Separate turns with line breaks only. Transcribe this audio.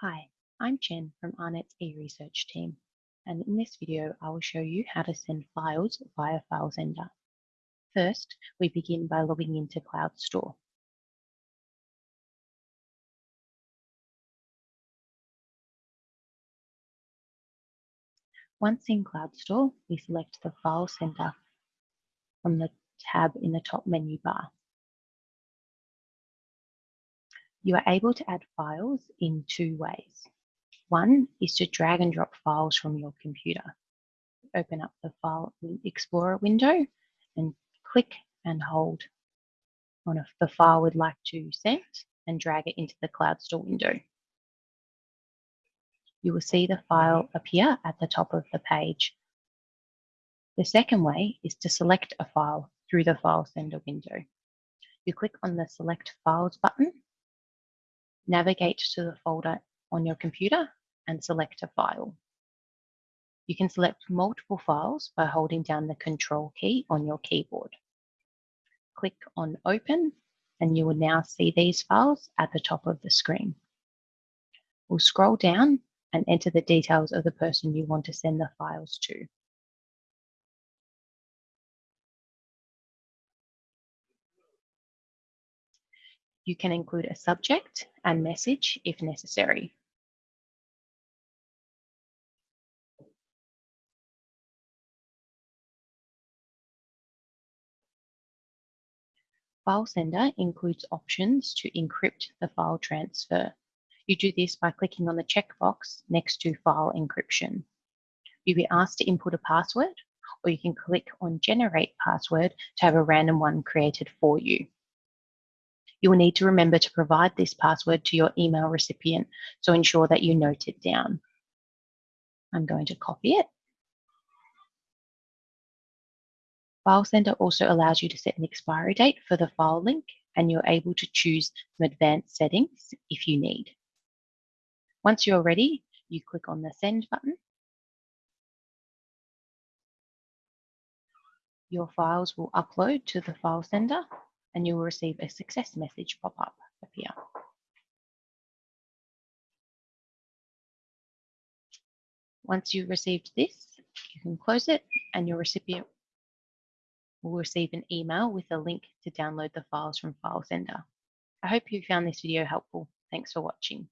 Hi, I'm Jen from AARNet's eResearch team, and in this video I will show you how to send files via FileSender. First, we begin by logging into CloudStor. Once in CloudStor, we select the File Sender from the tab in the top menu bar. You are able to add files in two ways. One is to drag and drop files from your computer. Open up the File Explorer window and click and hold on the file we'd like to send and drag it into the CloudStor window. You will see the file appear at the top of the page. The second way is to select a file through the File Sender window. You click on the Select Files button navigate to the folder on your computer and select a file. You can select multiple files by holding down the Control key on your keyboard. Click on Open and you will now see these files at the top of the screen. We'll scroll down and enter the details of the person you want to send the files to. You can include a subject and message if necessary. File Sender includes options to encrypt the file transfer. You do this by clicking on the checkbox next to File Encryption. You'll be asked to input a password, or you can click on Generate Password to have a random one created for you. You will need to remember to provide this password to your email recipient, so ensure that you note it down. I'm going to copy it. File Sender also allows you to set an expiry date for the file link and you're able to choose some advanced settings if you need. Once you're ready, you click on the Send button. Your files will upload to the file sender and you will receive a success message pop up appear. Once you've received this, you can close it and your recipient will receive an email with a link to download the files from FileSender. I hope you found this video helpful. Thanks for watching.